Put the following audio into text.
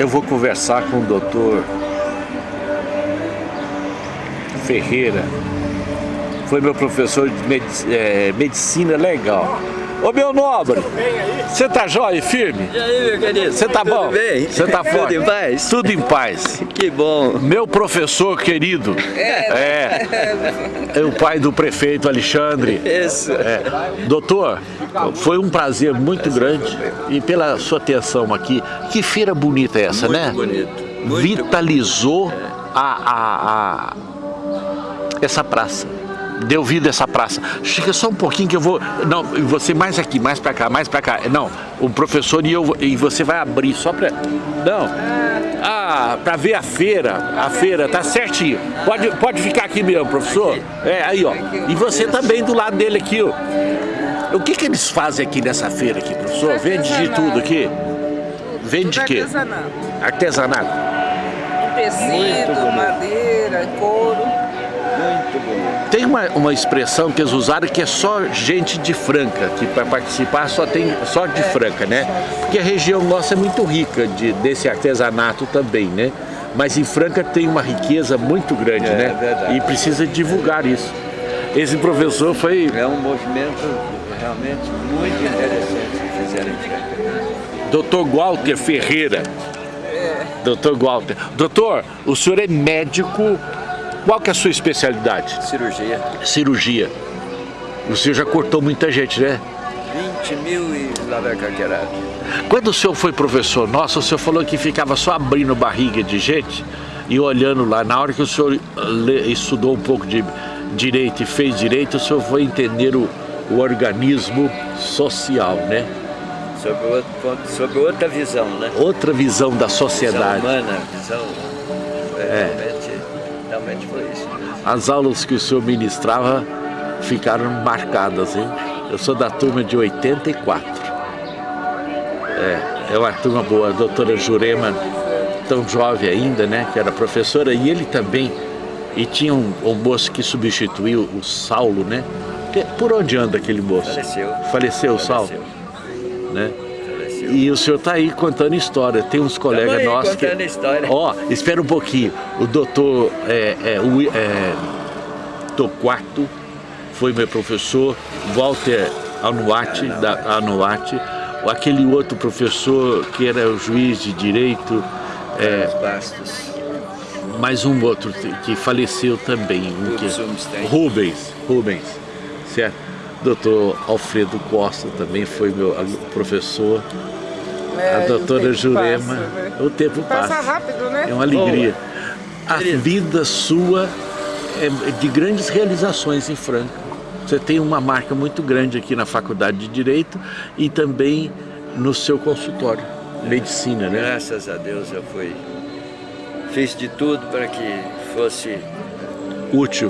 eu vou conversar com o doutor Ferreira. Foi meu professor de é, medicina legal. Ô meu nobre, você tá jóia e firme? E aí, meu querido? Você tá bom? Tudo bem? Você tá forte? Tudo em paz? Tudo em paz. Que bom. Meu professor querido. É. É, o pai do prefeito Alexandre. Isso. É. Doutor, foi um prazer muito grande e pela sua atenção aqui. Que feira bonita é essa, Muito né? bonito. Muito Vitalizou a, a, a- essa praça. Deu vida essa praça. Chega só um pouquinho que eu vou... Não, você mais aqui, mais pra cá, mais pra cá. Não, o professor e eu... E você vai abrir só pra... Não. Ah, pra ver a feira. A feira, tá certinho. Pode, pode ficar aqui mesmo, professor. É, aí, ó. E você também do lado dele aqui, ó. O que que eles fazem aqui nessa feira aqui, professor? Vende de tudo aqui? Vende de quê? artesanato. Artesanato. Tecido, madeira, couro. Tem uma, uma expressão que eles usaram que é só gente de Franca, que para participar só tem só de Franca, né? Porque a região nossa é muito rica de, desse artesanato também, né? Mas em Franca tem uma riqueza muito grande, É, né? verdade. E precisa divulgar isso. Esse professor foi É um movimento realmente muito interessante que fizeram aqui. Dr. Walter Ferreira. Dr. Walter. Doutor, o senhor é médico, qual que é a sua especialidade? Cirurgia. Cirurgia. O senhor já cortou muita gente, né? 20 mil e lá vai caquerado. Quando o senhor foi professor nosso, o senhor falou que ficava só abrindo barriga de gente e olhando lá. Na hora que o senhor estudou um pouco de direito e fez direito, o senhor foi entender o, o organismo social, né? Sobre outro sobre outra visão, né? Outra visão da Visão sociedade. humana, visão. É, realmente, realmente foi isso. As aulas que o senhor ministrava ficaram marcadas, hein? Eu sou da turma de 84. É, é uma turma boa. A doutora Jurema, tão jovem ainda, né? Que era professora, e ele também. E tinha um, um moço que substituiu o Saulo, né? Por onde anda aquele moço? Faleceu. Faleceu o Saulo, Faleceu. né? E o senhor está aí contando história. Tem uns colegas nossos que. contando história. Ó, espera um pouquinho. O doutor é, é, o, é, Torquato foi meu professor, Walter Anuati, da Anuati, aquele outro professor que era o juiz de direito, é, Bastos. mais um outro que faleceu também. um que- Rubens Rubinstein. Rubens, Rubens, certo? Doutor Alfredo Costa também foi meu professor. É, A o doutora tempo Jurema, passa, né? o tempo passa. Passa rápido, né? É uma alegria. A Querido. vida sua é de grandes realizações em Franca. Você tem uma marca muito grande aqui na Faculdade de Direito e também no seu consultório, medicina, né? Graças a Deus eu fui. Fiz de tudo para que fosse Útil.